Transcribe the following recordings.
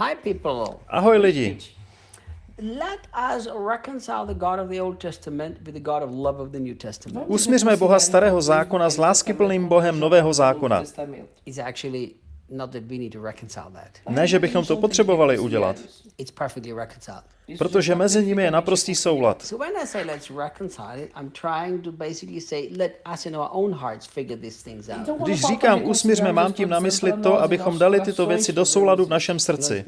Hi, people. Ahoj lidi. Let us reconcile the God of the Old Testament with the God of love of the New Testament. Usměřme Boha starého zákona s láskyplným Bohem nového zákona. It's actually not that we need to reconcile that. Ne, že bychom to potřebovali udělat, protože mezi nimi je naprostý soulad. Když říkám usmířme, mám tím na mysli to, abychom dali tyto věci do souladu v našem srdci.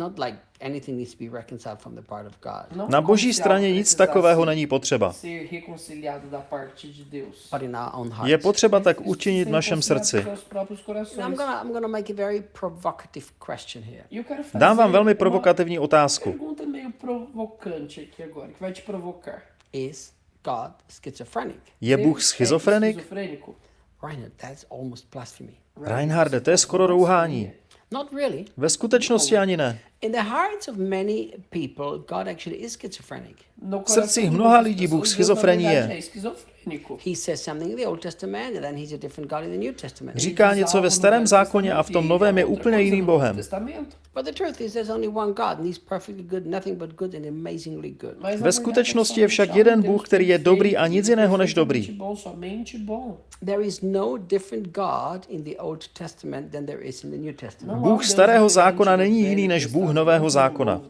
It's not like anything needs to be reconciled from the part of God, Na boží straně nic takového není potřeba. Je potřeba tak učinit v našem srdci. E Dám vám velmi provokativní otázku. Je Bůh schizofrenik? esquizofrênico? Reinhard, that's almost blasphemy. Reinharde, to je skoro rouhání. Not really. Ve skutečnosti ani ne. In the hearts of many people, God actually is schizophrenic. V srdcích mnoha lidí Bůh pessoas, Deus, na schizofrení verdade, je. é esquizofrênico. He says something in the Old Testament, and then he's a different God in the New Testament. Říká něco ve starém zákoně a v tom novém je úplně jiným Bohem. But the truth is, there's only one God, and He's perfectly good, nothing but good, and amazingly good. Ve skutečnosti je však jeden Bůh, který je dobrý a nic jiného než dobrý. There is no different God in the Old Testament than there is in the New Testament. Bůh starého zákona není jiný než Bůh nového zákona.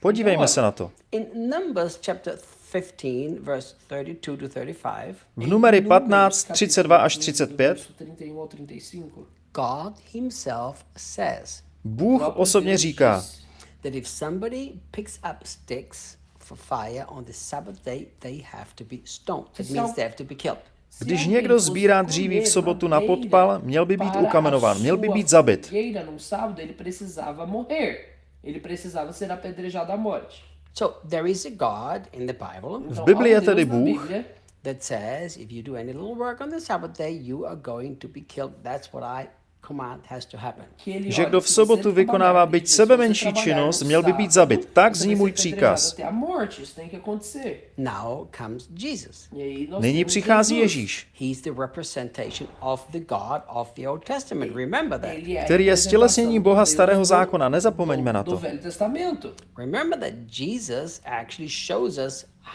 Podívejme se na to. In Numbers chapter 15, verse 32 to 35, V numery 15, 32 až 35 God Himself says Bůh osobně říká, that if somebody picks up sticks for fire on the Sabbath day, they have to be stoned. That means they have to be killed. Když někdo sbírá dříví v sobotu na podpal, měl by být ukamenován, měl by být zabit. num sábado, ele precisava morrer. Ele precisava ser apedrejado à morte. So there is a God in the Bible Então, Bibli há je tedy Bůh. That says if you do any little work on the Sabbath day, you are going to be killed. That's what I Že kdo v sobotu vykonává byť sebe menší činnost, no měl by být zabit. Tak zní můj příkaz. Nyní přichází. Ježíš, He's the representation of the God of the Old Testament. Remember that. Ele é a který je stělesněním Boha starého zákona. Nezapomeňme na to.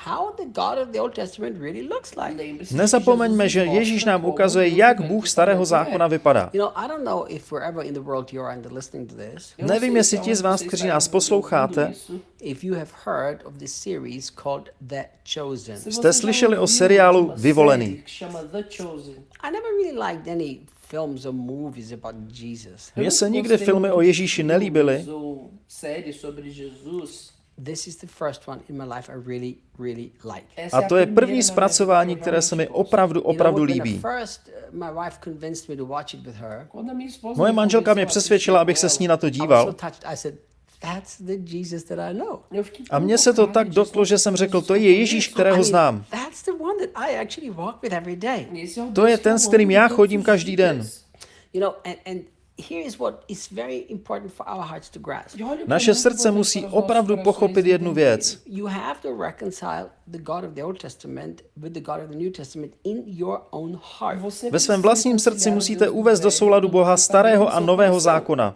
Velho Testamento. Remember that Jesus actually shows us how the God of the Old Testament really looks like. Lembre-se Nezapomeňme, že Ježíš nám ukazuje, jak Bůh starého zákona vypadá. You know, I don't know if wherever in the world you are and listening to this, Eu não Nevím, jestli se ti z vás, kteří nás posloucháte, isso. if you have heard of this series called The Chosen. Se Jste slyšeli o seriálu Vyvolený. série que chama The Chosen. I never really liked any films or movies about Jesus. Mně se nikdy filmy o Ježíši nelíbily, Ou séries sobre Jesus. This is the first one in my life I really, really like. Essa A to je první zpracování, které se mi opravdu, opravdu líbí. uh, Moje manželka mě přesvědčila, abych se s ní na to díval. touched. I said, "That's the Jesus that I know." eu fiquei A mně se to tak dotklo, že jsem řekl, to je Ježíš, kterého znám. That's the one that I actually walk with every day. Esse é o To je ten, s kterým já chodím každý den. You know, and, and here is what is very important for our hearts to grasp. Olha o que é Naše srdce musí opravdu pochopit jednu věc. You have to reconcile the God of the Old Testament with the God of the New Testament in your own heart. Você Ve svém vlastním srdci musíte uvést do souladu Boha starého a nového zákona.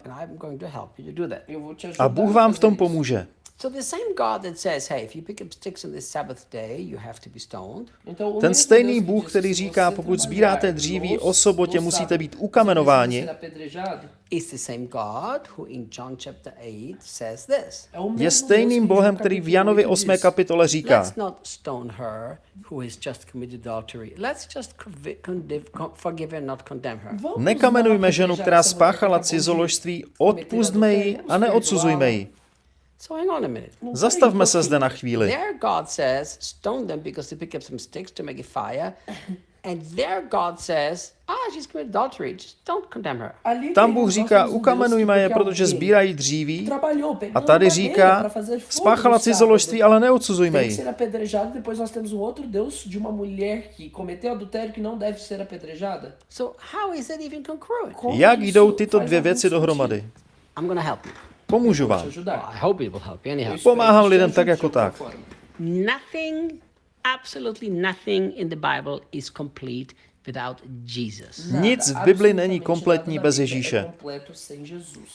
A Bůh vám v tom pomůže. So the same God that says, hey, if you pick up sticks on this Sabbath day, you have to be stoned. Então, o Ten stejný Bůh, který říká, pokud sbíráte dříví o sobotě, musíte být ukamenováni, precisa ser apedrejado. Is the same God who in John chapter 8 says this. É o mesmo je stejným Bohem, který v Janově 8 8. diz. kapitole říká, Let's not stone her who has just committed adultery. Let's just convi- condiv- con- forgive and not condemn her. Vamos nekamenujme ženu, která spáchala cizoložství, odpustme ji a neodsuzujme ji. So hang on a minute. Não Zastavme se zde na chvíli. Their God says, stone them because they pick up some sticks to make a fire. And their God says, ah, she's committed adultery. Just don't condemn her. Tam Bůh nós říká, ukamenujme je, protože sbírají dříví. A tady říká, spáchala no cizoložství, ale neodsuzujme ji. So how is that even congruent? Como Jak jdou tyto dvě věci dohromady? I'm going to help you. Pomůžu vám. Well, ajudar. I hope it will help you anyhow. Eu espero Pomáhám lidem tak jako tak. Nothing, absolutely nothing in the Bible is complete. Nic v Nada, Bibli není kompletní bez Ježíše.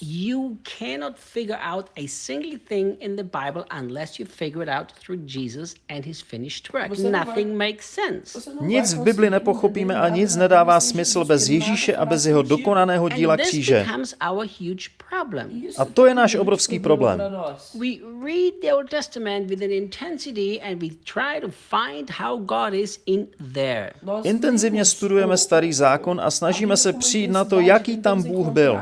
You cannot figure out a single thing in the Bible unless you figure it out through Jesus and his finished work. Nothing makes sense. Nic v Bibli conseguir nepochopíme a nic nada nedává smysl bez Ježíše a bez jeho dokonaného díla kříže. A to je náš obrovský problém. We read the Old Testament with an intensity and we try to find how God is in there. Nós Intenzivně studujeme starý zákon a snažíme se přijít na to, jaký tam Bůh byl.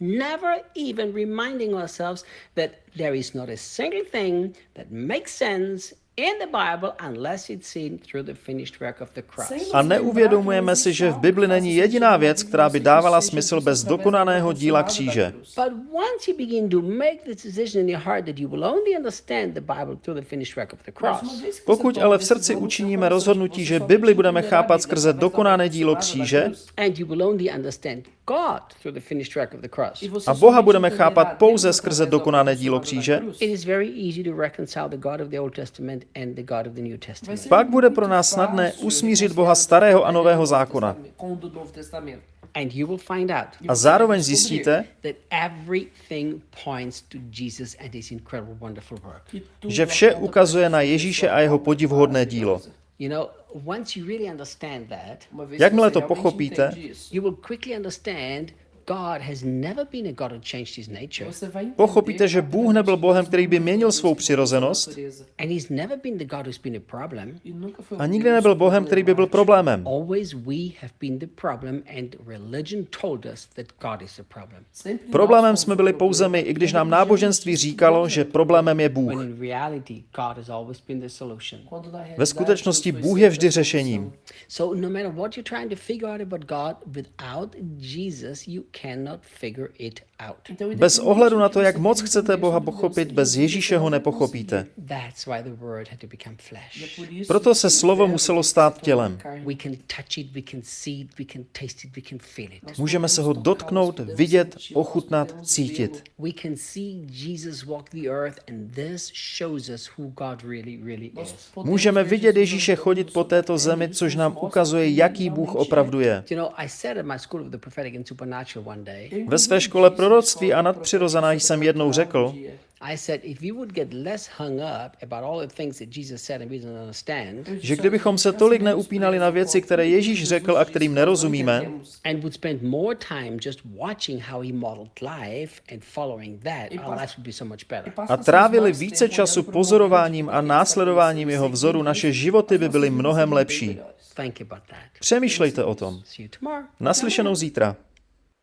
Never even reminding ourselves that there is not a single thing that makes sense in the Bible unless it's seen through the finished work of the cross. Sem nos A neuvědomujeme si, že v Bibli není jediná věc, která by dávala smysl bez dokonaného díla kříže. cruz. But once you begin to make this decision in your heart that you will only understand the Bible through the finished work of the Mas cross, uma vez que você Pokud ale v srdci učiníme rozhodnutí, že Bibli budeme chápat skrze dokonané dílo kříže a Boha budeme chápat pouze skrze dokonané dílo kříže, cruz. is very easy to reconcile the God of the Old Testament and the God of the New Vai Testament. ser Pak bude pro nás snadné usmířit Boha starého a nového zákona. A zároveň zjistíte, that everything points to Jesus and his incredible, wonderful work. que tudo že vše aponta ukazuje na Ježíše a jeho podivhodné dílo. You know, once you really understand that, Uma vez Jakmile to pochopíte, Pochopíte, že Bůh nebyl Bohem, který by měnil svou přirozenost natureza. And he's never been the God who's been a nikdy nebyl Bohem, který by byl problémem. Always we have been the problem, and religion told us that God is the problem. Sempre nós Problémem jsme byli pouze my, i když nám náboženství říkalo, že problémem je Bůh. in reality, God has always been the solution. Quando na Ve skutečnosti Bůh je vždy řešením. So no matter what you're trying to figure out about God, without Jesus, you cannot figure it out. Então, Bez ohledu na to, jak moc chcete Boha pochopit, bez Ježíše ho nepochopíte. conseguir. That's why the Word had to become é flesh. por isso Proto se slovo muselo stát tělem. Můžeme se ho dotknout, vidět, ochutnat, cítit. Můžeme vidět Ježíše chodit po této zemi, což nám ukazuje, jaký Bůh opravdu je. Ve své škole proroctví a nadpřirozená jsem jednou řekl, že kdybychom se tolik neupínali na věci, které Ježíš řekl a kterým nerozumíme, a trávili více času pozorováním a následováním jeho vzoru, naše životy by byly mnohem lepší. Přemýšlejte o tom. Naslyšenou zítra.